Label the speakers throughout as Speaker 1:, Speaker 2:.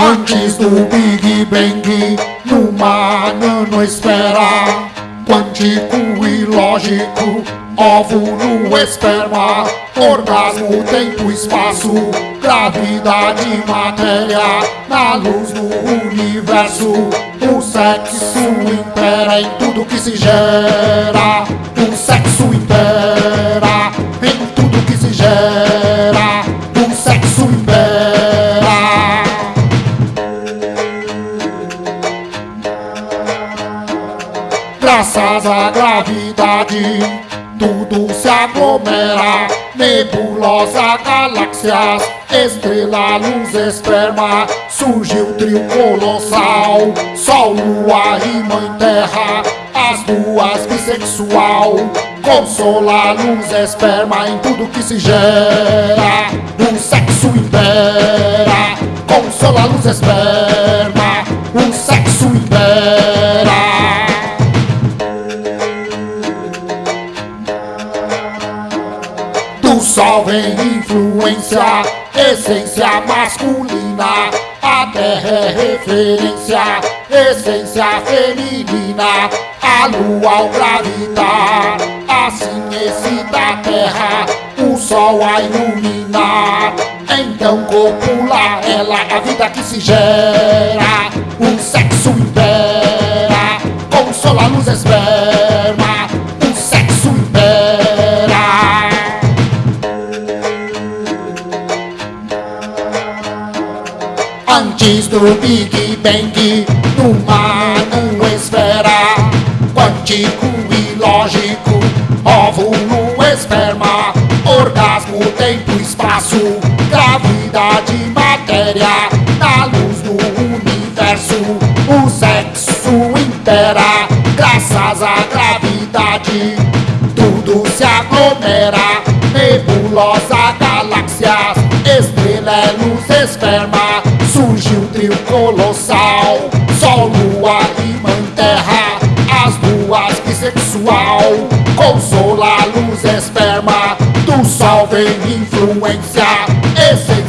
Speaker 1: Antes do Big Bang, numa nanoesfera Quântico e lógico, óvulo, esperma Orgasmo, tempo, espaço, gravidade, matéria Na luz do universo, o sexo impera em tudo que se gera O sexo impera em tudo que se gera O sexo impera Graças à gravidade, tudo se aglomera. Nebulosa, galáxias, estrela, luz, esperma. Surgiu o trio colossal, Sol, Lua e Mãe Terra. As duas bissexual, consola, luz, esperma em tudo que se gera. O sexo impera, consola, luz, esperma. O sexo impera. Do sol vem influência, essência masculina. A terra é referência, essência feminina. A lua ao gravitar, assim excita a terra. O sol a iluminar, então copula ela, a vida que se gera. O sexo impera, consola a luz esperma. Antes do Big Bang, numa esfera Quântico e lógico, óvulo, esperma Orgasmo, tempo, espaço, gravidade, matéria Na luz do universo, o sexo impera Graças à gravidade, tudo se aglomera Nebulosa, galáxias, estrela, luz, esperma colossal. Sol, Lua Mãe Terra As duas bissexual Consola, luz, esperma Do Sol vem influência. Essência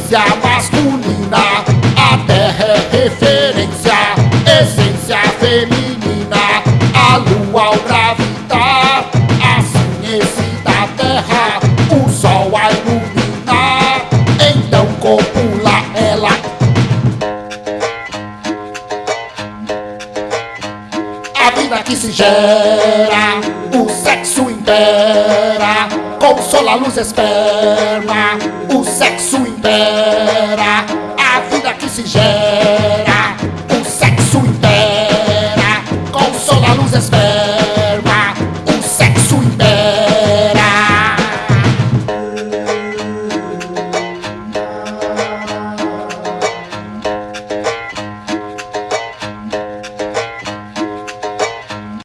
Speaker 1: vida que se gera O sexo impera Com sol, a luz, esperma O sexo impera A vida que se gera.